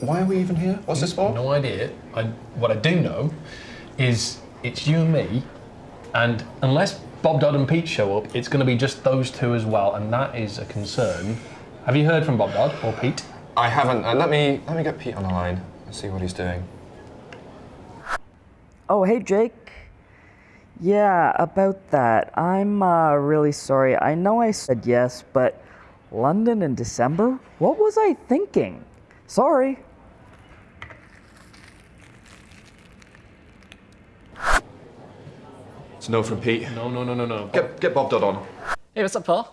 Why are we even here? What's this for? No idea. I, what I do know is it's you and me, and unless Bob Dodd and Pete show up, it's going to be just those two as well, and that is a concern. Have you heard from Bob Dodd or Pete? I haven't. Uh, let me let me get Pete on the line and see what he's doing. Oh, hey, Jake. Yeah, about that. I'm uh, really sorry. I know I said yes, but London in December? What was I thinking? Sorry. It's no from Pete. No, no, no, no, no. Get get Bob Dodd on. Hey, what's up, Paul?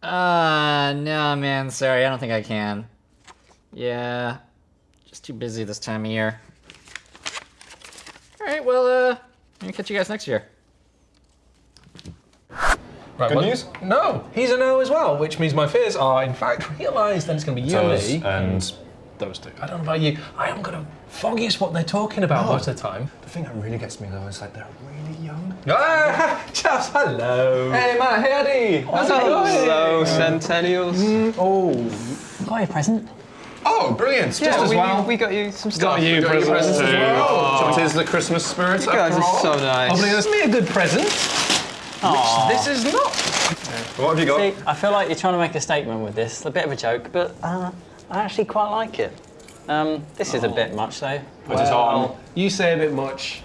Uh, no, man, sorry, I don't think I can. Yeah, just too busy this time of year. All right, well, uh, I'm gonna catch you guys next year. Right, Good well, news? No, he's a no as well, which means my fears are in fact realised. Then it's going to be you and me. and those two. I don't know about you. I am going to foggiest what they're talking about Oh. most of the time. the thing that really gets me though is like they're really young. Ah, Chaps, hello. Hey Matt, hey Eddie. How's it going? Hello, Centennials. Oh, Got your present? Oh, brilliant! Yeah, Just as we, well. we got you some stuff. you We got you presents presents too. as well. So it is the Christmas spirit You guys after are so nice. oh, but it's me a good present. Aw. This is not. What have you got? See, I feel like you're trying to make a statement with this. A bit of a joke, but uh, I actually quite like it. Um, this is a bit much, though. Put it on. You say a bit much.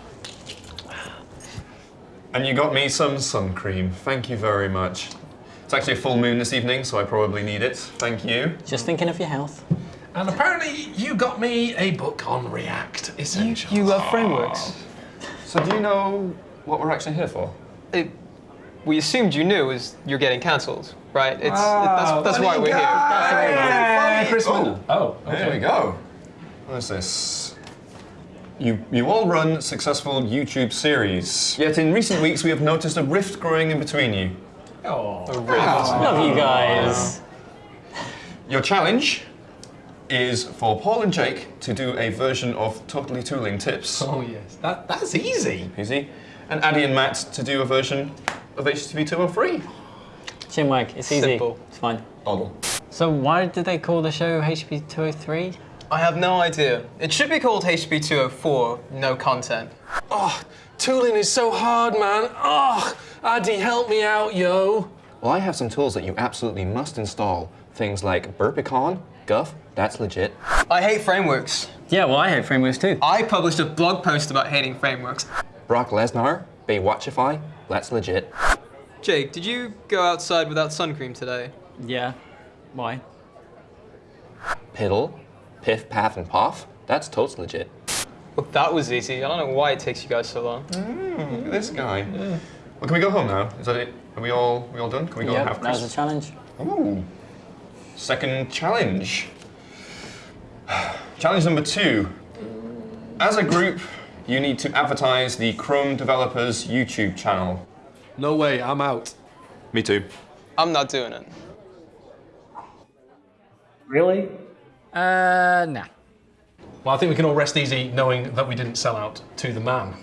And you got me some sun cream. Thank you very much. It's actually a full moon this evening, so I probably need it. Thank you. Just thinking of your health. And apparently, you got me a book on React Essentials. You love frameworks. So do you know what we're actually here for? It, we assumed you knew is you're getting cancelled, right? It's Wow, that's, oh, that's why we're here. Hey, Christmas. Oh, Oh, okay. there we go. What is this? You, you all run successful YouTube series. Yet in recent weeks, we have noticed a rift growing in between you. Oh. Love you guys. Your challenge is for Paul and Jake to do a version of Totally Tooling Tips. Oh yes, that that's easy. Easy. And Addy and Matt to do a version of HTTP 203. Chinwag, it's easy. Simple. It's fine. Doddle. So why did they call the show HP 203? I have no idea. It should be called HB 204, no content. Oh, tooling is so hard, man. Oh, Addy, help me out, yo. Well, I have some tools that you absolutely must install. Things like Burpicon, Guff, that's legit. I hate frameworks. Yeah, well, I hate frameworks too. I published a blog post about hating frameworks. Brock Lesnar, Baywatchify, that's legit. Jake, did you go outside without sun cream today? Yeah. Why? Piddle, Piff, Paff, and Poff, that's totes legit. Well, that was easy. I don't know why it takes you guys so long. Look at this guy. Well, can we go home now? Is that it? Are we all we all done? Can we go and Yep, have that was a Christmas? challenge. Ooh. Second challenge. challenge number two. As a group, you need to advertise the Chrome developers YouTube channel. No way, I'm out. Me too. I'm not doing it. Really? Uh, nah. Well, I think we can all rest easy knowing that we didn't sell out to the man.